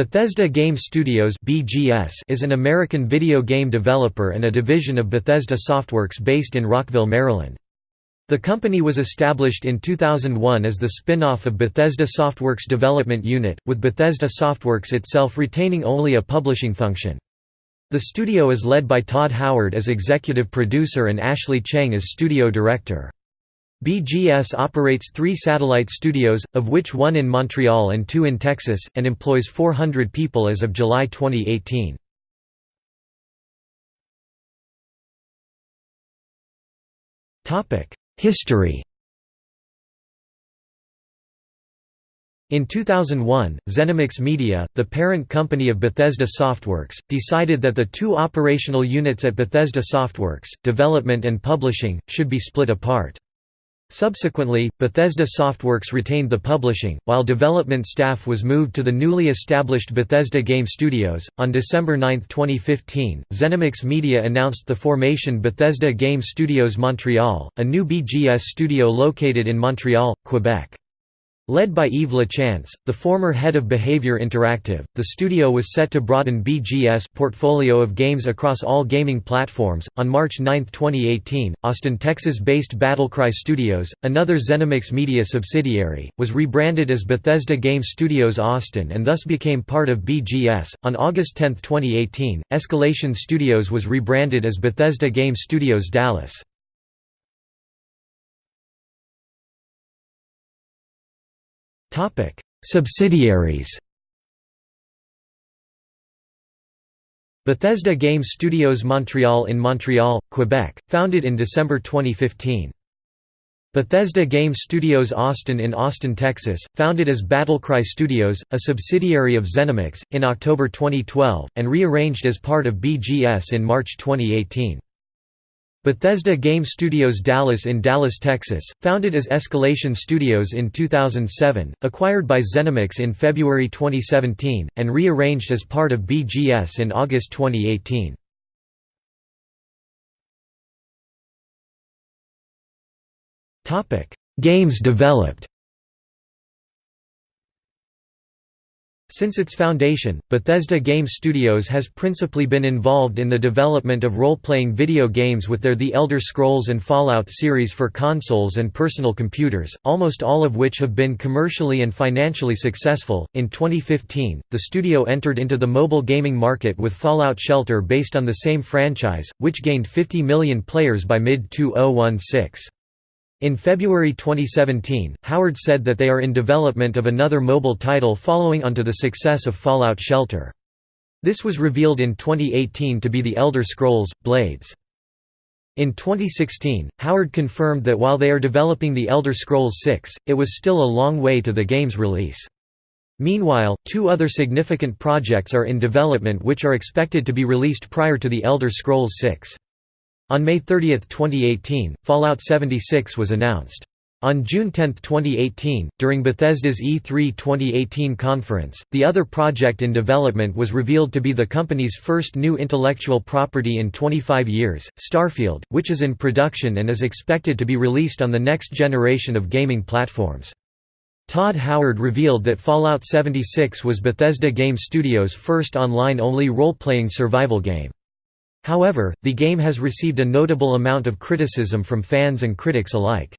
Bethesda Game Studios (BGS) is an American video game developer and a division of Bethesda Softworks based in Rockville, Maryland. The company was established in 2001 as the spin-off of Bethesda Softworks Development Unit, with Bethesda Softworks itself retaining only a publishing function. The studio is led by Todd Howard as executive producer and Ashley Cheng as studio director. BGS operates three satellite studios, of which one in Montreal and two in Texas, and employs 400 people as of July 2018. History In 2001, ZeniMax Media, the parent company of Bethesda Softworks, decided that the two operational units at Bethesda Softworks, development and publishing, should be split apart. Subsequently, Bethesda Softworks retained the publishing, while development staff was moved to the newly established Bethesda Game Studios. On December 9, 2015, ZeniMax Media announced the formation Bethesda Game Studios Montreal, a new BGS studio located in Montreal, Quebec. Led by Yves Lachance, the former head of Behaviour Interactive, the studio was set to broaden BGS portfolio of games across all gaming platforms. On March 9, 2018, Austin, Texas-based Battlecry Studios, another ZeniMax Media subsidiary, was rebranded as Bethesda Game Studios Austin and thus became part of BGS. On August 10, 2018, Escalation Studios was rebranded as Bethesda Game Studios Dallas. Topic: Subsidiaries. Bethesda Game Studios Montreal in Montreal, Quebec, founded in December 2015. Bethesda Game Studios Austin in Austin, Texas, founded as Battlecry Studios, a subsidiary of ZeniMax, in October 2012, and rearranged as part of BGS in March 2018. Bethesda Game Studios Dallas in Dallas, Texas, founded as Escalation Studios in 2007, acquired by ZeniMax in February 2017, and rearranged as part of BGS in August 2018. Games developed Since its foundation, Bethesda Game Studios has principally been involved in the development of role-playing video games with their The Elder Scrolls and Fallout series for consoles and personal computers, almost all of which have been commercially and financially successful. In 2015, the studio entered into the mobile gaming market with Fallout Shelter based on the same franchise, which gained 50 million players by mid-2016. In February 2017, Howard said that they are in development of another mobile title following onto the success of Fallout Shelter. This was revealed in 2018 to be The Elder Scrolls: Blades. In 2016, Howard confirmed that while they are developing The Elder Scrolls 6, it was still a long way to the game's release. Meanwhile, two other significant projects are in development which are expected to be released prior to The Elder Scrolls 6. On May 30, 2018, Fallout 76 was announced. On June 10, 2018, during Bethesda's E3 2018 conference, the other project in development was revealed to be the company's first new intellectual property in 25 years, Starfield, which is in production and is expected to be released on the next generation of gaming platforms. Todd Howard revealed that Fallout 76 was Bethesda Game Studios' first online-only role-playing survival game. However, the game has received a notable amount of criticism from fans and critics alike.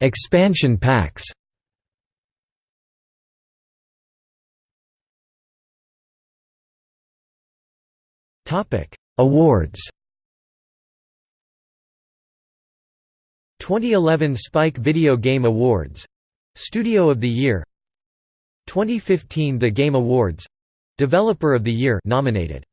Expansion packs Awards 2011 Spike Video Game Awards Studio of the Year 2015 The Game Awards Developer of the Year nominated